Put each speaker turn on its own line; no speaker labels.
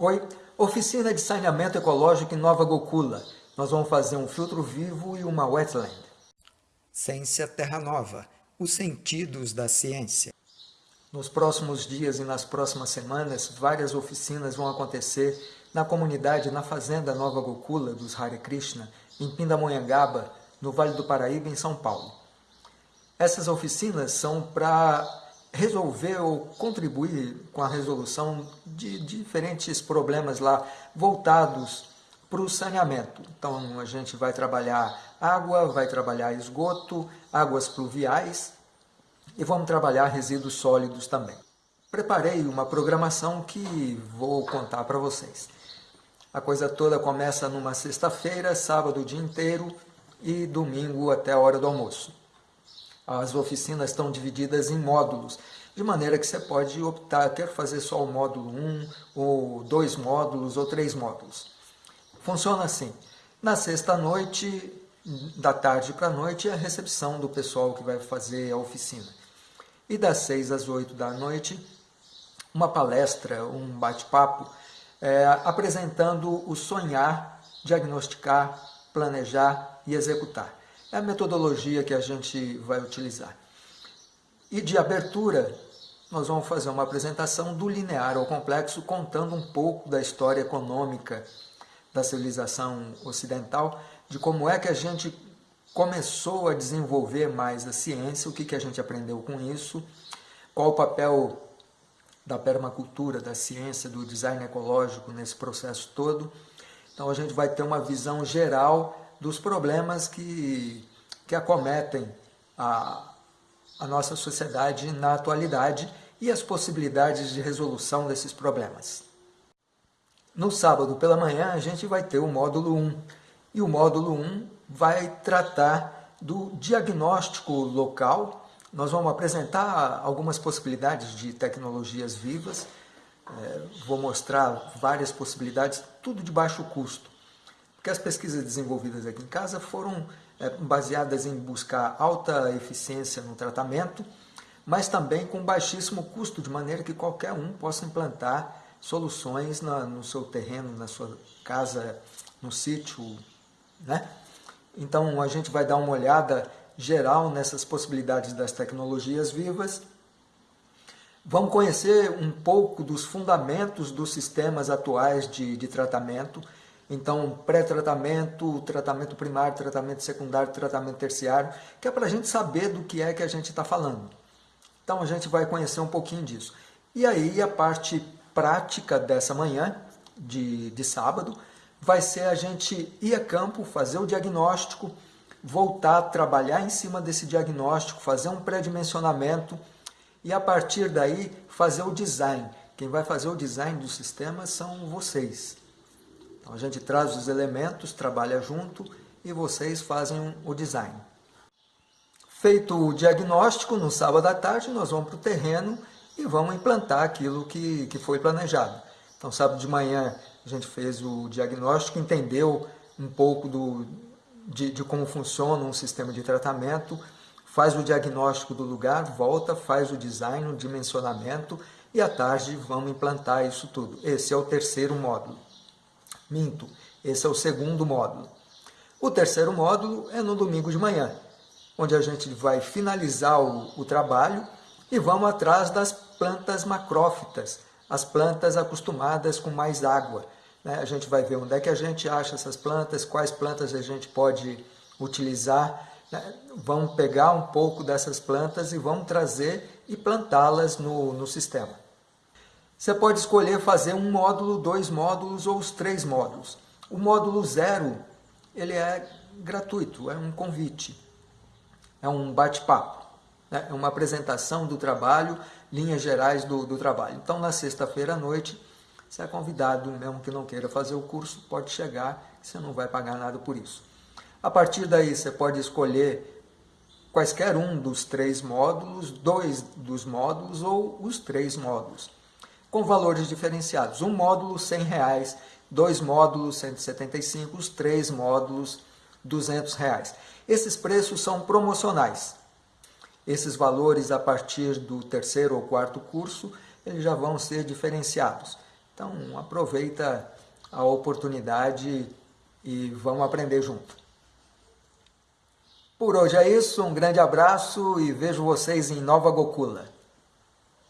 Oi, oficina de saneamento ecológico em Nova Gokula. Nós vamos fazer um filtro vivo e uma wetland.
Ciência Terra Nova, os sentidos da ciência.
Nos próximos dias e nas próximas semanas, várias oficinas vão acontecer na comunidade, na fazenda Nova Gokula dos Hare Krishna, em Pindamonhangaba, no Vale do Paraíba, em São Paulo. Essas oficinas são para resolver ou contribuir com a resolução de diferentes problemas lá voltados para o saneamento. Então a gente vai trabalhar água, vai trabalhar esgoto, águas pluviais e vamos trabalhar resíduos sólidos também. Preparei uma programação que vou contar para vocês. A coisa toda começa numa sexta-feira, sábado o dia inteiro e domingo até a hora do almoço. As oficinas estão divididas em módulos, de maneira que você pode optar, quer fazer só o módulo 1, ou dois módulos, ou três módulos. Funciona assim, na sexta-noite, da tarde para a noite, é a recepção do pessoal que vai fazer a oficina. E das seis às oito da noite, uma palestra, um bate-papo, é, apresentando o sonhar, diagnosticar, planejar e executar. É a metodologia que a gente vai utilizar. E de abertura, nós vamos fazer uma apresentação do linear ao complexo, contando um pouco da história econômica da civilização ocidental, de como é que a gente começou a desenvolver mais a ciência, o que, que a gente aprendeu com isso, qual o papel da permacultura, da ciência, do design ecológico nesse processo todo. Então a gente vai ter uma visão geral dos problemas que, que acometem a, a nossa sociedade na atualidade e as possibilidades de resolução desses problemas. No sábado pela manhã a gente vai ter o módulo 1 e o módulo 1 vai tratar do diagnóstico local. Nós vamos apresentar algumas possibilidades de tecnologias vivas, é, vou mostrar várias possibilidades, tudo de baixo custo. Porque as pesquisas desenvolvidas aqui em casa foram é, baseadas em buscar alta eficiência no tratamento, mas também com baixíssimo custo, de maneira que qualquer um possa implantar soluções na, no seu terreno, na sua casa, no sítio. Né? Então a gente vai dar uma olhada geral nessas possibilidades das tecnologias vivas. Vamos conhecer um pouco dos fundamentos dos sistemas atuais de, de tratamento, então, pré-tratamento, tratamento primário, tratamento secundário, tratamento terciário, que é para a gente saber do que é que a gente está falando. Então, a gente vai conhecer um pouquinho disso. E aí, a parte prática dessa manhã, de, de sábado, vai ser a gente ir a campo, fazer o diagnóstico, voltar a trabalhar em cima desse diagnóstico, fazer um pré-dimensionamento e, a partir daí, fazer o design. Quem vai fazer o design do sistema são vocês. Então a gente traz os elementos, trabalha junto e vocês fazem o design. Feito o diagnóstico, no sábado à tarde nós vamos para o terreno e vamos implantar aquilo que, que foi planejado. Então sábado de manhã a gente fez o diagnóstico, entendeu um pouco do, de, de como funciona um sistema de tratamento, faz o diagnóstico do lugar, volta, faz o design, o dimensionamento e à tarde vamos implantar isso tudo. Esse é o terceiro módulo. Minto, esse é o segundo módulo. O terceiro módulo é no domingo de manhã, onde a gente vai finalizar o, o trabalho e vamos atrás das plantas macrófitas, as plantas acostumadas com mais água. Né? A gente vai ver onde é que a gente acha essas plantas, quais plantas a gente pode utilizar. Né? Vamos pegar um pouco dessas plantas e vamos trazer e plantá-las no, no sistema. Você pode escolher fazer um módulo, dois módulos ou os três módulos. O módulo zero, ele é gratuito, é um convite, é um bate-papo, né? é uma apresentação do trabalho, linhas gerais do, do trabalho. Então, na sexta-feira à noite, você é convidado, mesmo que não queira fazer o curso, pode chegar, você não vai pagar nada por isso. A partir daí, você pode escolher quaisquer um dos três módulos, dois dos módulos ou os três módulos com valores diferenciados. Um módulo 100 reais, dois módulos R$ 175, os três módulos 200 reais. Esses preços são promocionais. Esses valores, a partir do terceiro ou quarto curso, eles já vão ser diferenciados. Então aproveita a oportunidade e vamos aprender junto. Por hoje é isso, um grande abraço e vejo vocês em Nova Gokula.